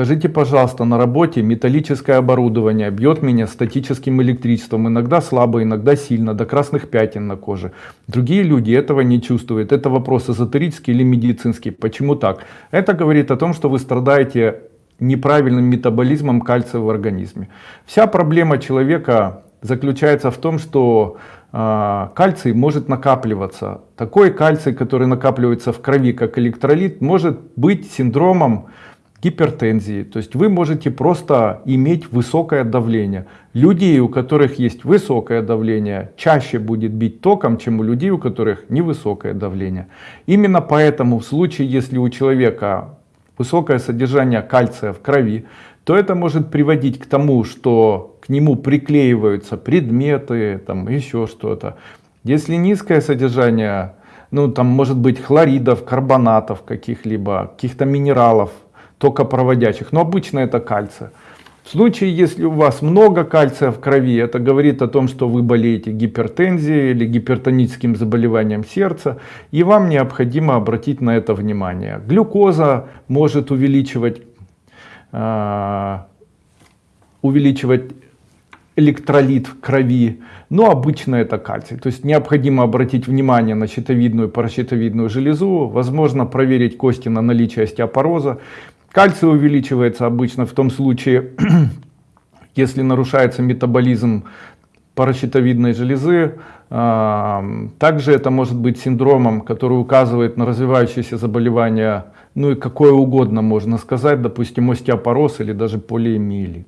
Скажите, пожалуйста, на работе металлическое оборудование бьет меня статическим электричеством, иногда слабо, иногда сильно, до красных пятен на коже. Другие люди этого не чувствуют. Это вопрос эзотерический или медицинский. Почему так? Это говорит о том, что вы страдаете неправильным метаболизмом кальция в организме. Вся проблема человека заключается в том, что э, кальций может накапливаться. Такой кальций, который накапливается в крови как электролит, может быть синдромом гипертензии. То есть вы можете просто иметь высокое давление. Людей, у которых есть высокое давление, чаще будет бить током, чем у людей, у которых невысокое давление. Именно поэтому в случае, если у человека высокое содержание кальция в крови, то это может приводить к тому, что к нему приклеиваются предметы, там еще что-то. Если низкое содержание, ну там может быть хлоридов, карбонатов каких-либо, каких-то минералов, токопроводящих, но обычно это кальций. В случае, если у вас много кальция в крови, это говорит о том, что вы болеете гипертензией или гипертоническим заболеванием сердца, и вам необходимо обратить на это внимание. Глюкоза может увеличивать, э, увеличивать электролит в крови, но обычно это кальций. То есть необходимо обратить внимание на щитовидную и паращитовидную железу, возможно проверить кости на наличие остеопороза. Кальций увеличивается обычно в том случае, если нарушается метаболизм паращитовидной железы. А, также это может быть синдромом, который указывает на развивающееся заболевание, ну и какое угодно можно сказать, допустим, остеопороз или даже полиэмиелит.